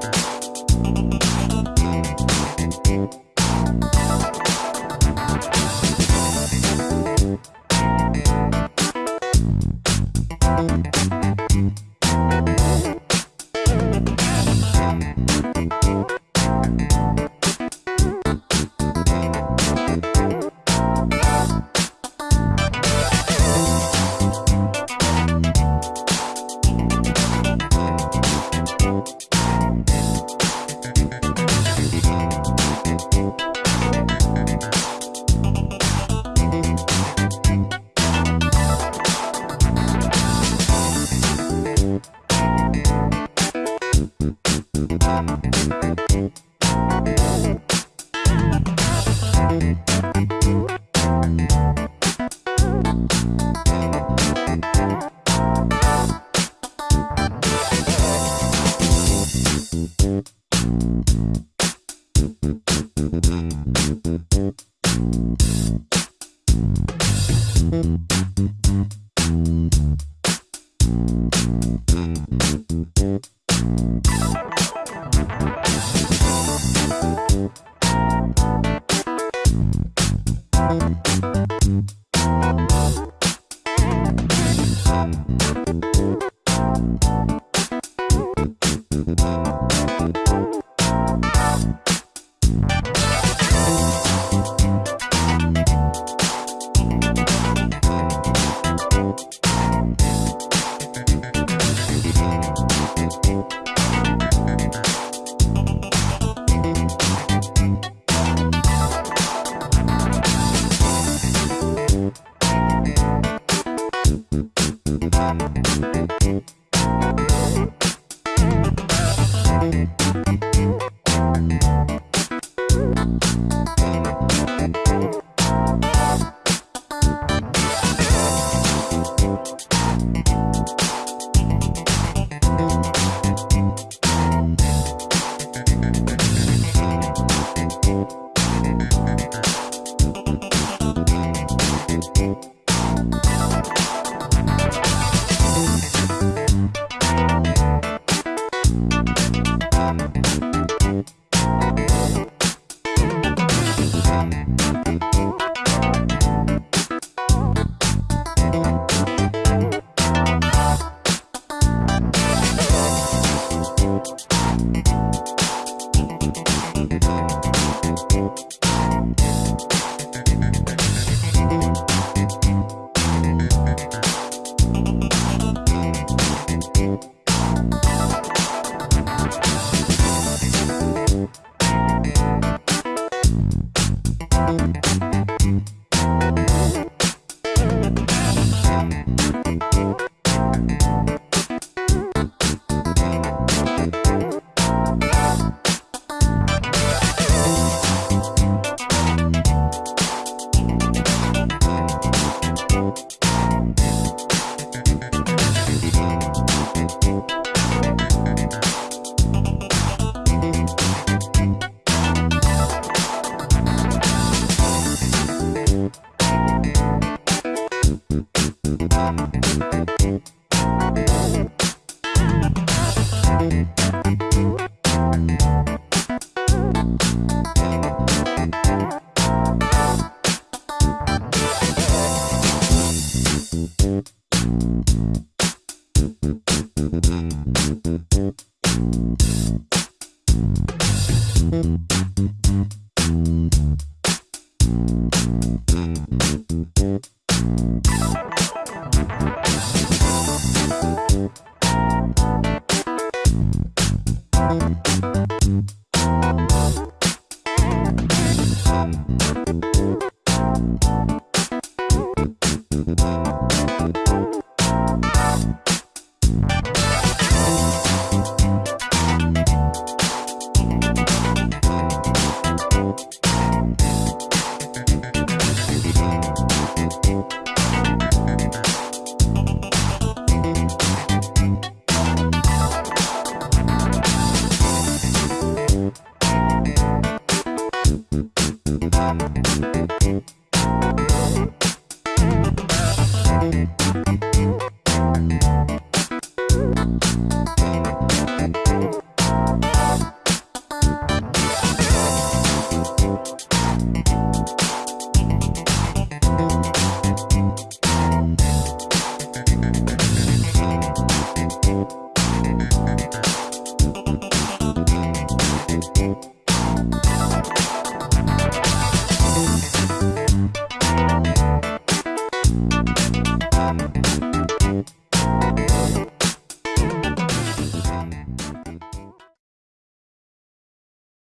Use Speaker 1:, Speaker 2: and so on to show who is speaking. Speaker 1: Bye. Thank you.